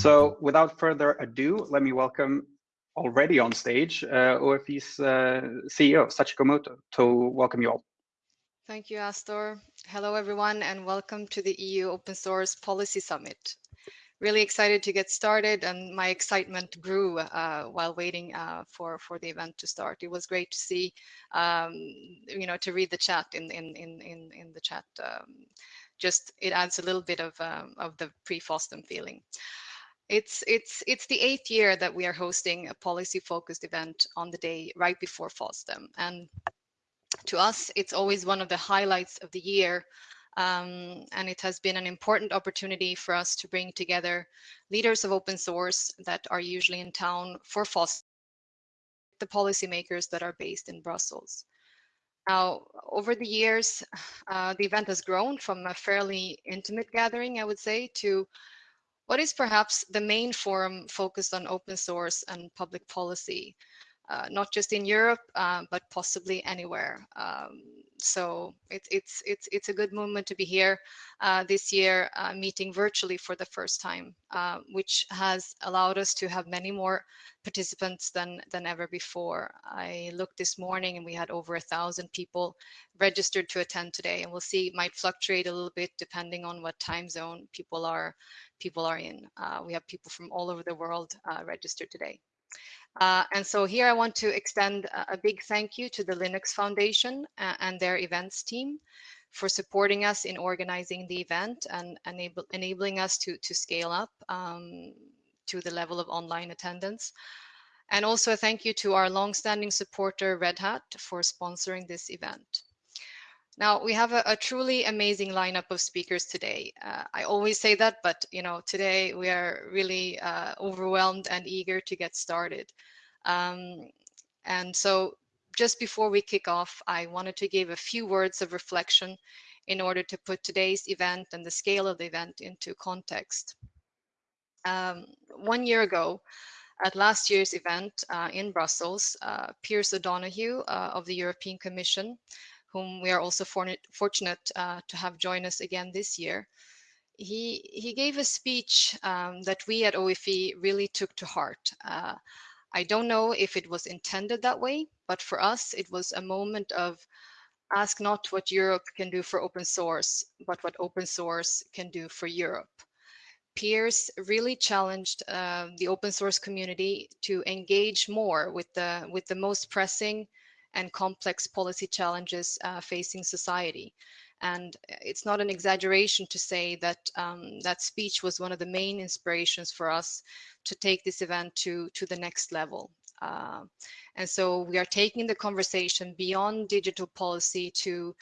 So without further ado, let me welcome already on stage uh, OFE's uh, CEO, Sachiko Muto, to welcome you all. Thank you, Astor. Hello, everyone, and welcome to the EU Open Source Policy Summit. Really excited to get started, and my excitement grew uh, while waiting uh, for for the event to start. It was great to see, um, you know, to read the chat in in in in, in the chat. Um, just it adds a little bit of um, of the pre-FOSDEM feeling. It's it's it's the eighth year that we are hosting a policy-focused event on the day right before FOSDEM, and to us, it's always one of the highlights of the year. Um, and it has been an important opportunity for us to bring together leaders of open source that are usually in town for FOSDEM, the policymakers that are based in Brussels. Now, over the years, uh, the event has grown from a fairly intimate gathering, I would say, to what is perhaps the main forum focused on open source and public policy uh, not just in Europe, uh, but possibly anywhere. Um, so it, it's it's it's a good moment to be here uh, this year, uh, meeting virtually for the first time, uh, which has allowed us to have many more participants than than ever before. I looked this morning and we had over a thousand people registered to attend today, and we'll see it might fluctuate a little bit depending on what time zone people are people are in. Uh, we have people from all over the world registered today. Uh, and so here I want to extend a, big thank you to the Linux Foundation uh, and their events team for supporting us in organizing the event and enable, enabling us to, to scale up um, to the level of online attendance. And also a thank you to our longstanding supporter Red Hat for sponsoring this event. Now we have a, a, truly amazing lineup of speakers today. Uh, I always say that, but you know, today we are really uh, overwhelmed and eager to get started. Um, and so just before we kick off, I wanted to give a few words of reflection in order to put today's event and the scale of the event into context. Um, one year ago, at last year's event uh, in Brussels, uh, O'Donohue uh, of the European Commission whom we are also for, fortunate uh, to have join us again this year. He, he gave a speech um, that we at OFE really took to heart. Uh, I don't know if it was intended that way, but for us, it was a moment of ask not what Europe can do for open source, but what open source can do for Europe. Pearse really challenged uh, the open source community to engage more with the with the most pressing and complex policy challenges uh, facing society. And it's not an exaggeration to say that um, that speech was one of the main inspirations for us to take this event to, to the next level. Uh, and so we are taking the conversation beyond digital policy to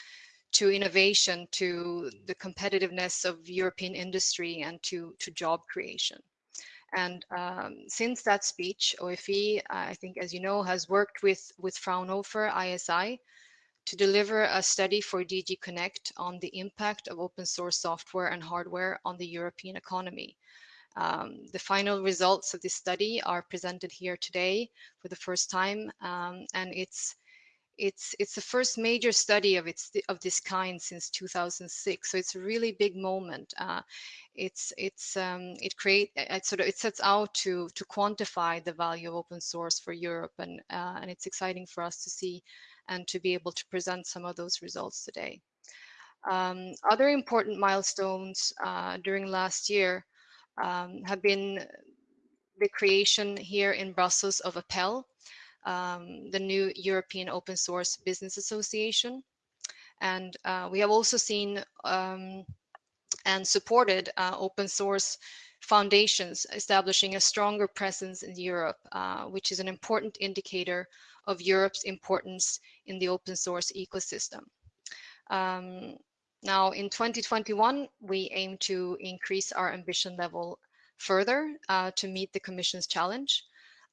to innovation, to the competitiveness of European industry and to, to job creation. And um, since that speech, OFE, I think, as you know, has worked with, with Fraunhofer ISI to deliver a study for DG Connect on the impact of open source software and hardware on the European economy. Um, the final results of this study are presented here today for the first time, um, and it's it's it's the first major study of its of this kind since 2006 so it's a really big moment uh, it's it's um, it create it sort of it sets out to to quantify the value of open source for Europe and uh, and it's exciting for us to see and to be able to present some of those results today. Um, other important milestones uh, during last year um, have been the creation here in Brussels of APELL, um, the new European Open Source Business Association. And uh, we have also seen um, and supported uh, open source foundations establishing a stronger presence in Europe, uh, which is an important indicator of Europe's importance in the open source ecosystem. Um, now in 2021, we aim to increase our ambition level further uh, to meet the Commission's challenge.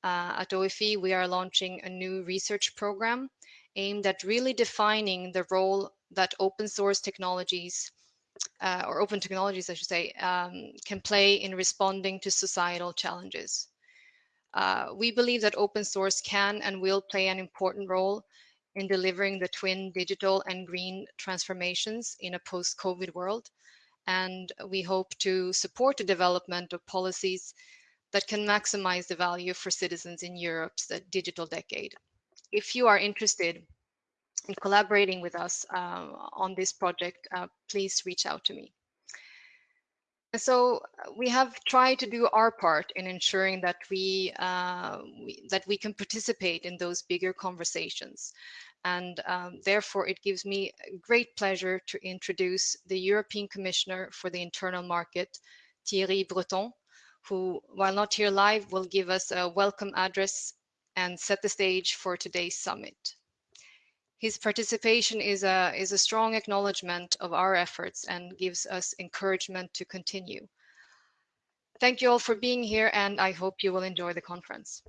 Uh, at OFE, we are launching a new research program aimed at really defining the role that open source technologies uh, or open technologies, I should say, um, can play in responding to societal challenges. Uh, we believe that open source can and will play an important role in delivering the twin digital and green transformations in a post-COVID world. and we hope to support the development of policies that can maximize the value for citizens in Europe's digital decade. If you are interested in collaborating with us uh, on this project, uh, please reach out to me. So uh, we have tried to do our part in ensuring that we, uh, we that we can participate in those bigger conversations. And um, therefore, it gives me great pleasure to introduce the European Commissioner for the Internal Market, Thierry Breton, who, while not here live, will give us a welcome address and set the stage for today's summit. His participation is a, is a strong acknowledgement of our efforts and gives us encouragement to continue. Thank you all for being here and I hope you will enjoy the conference.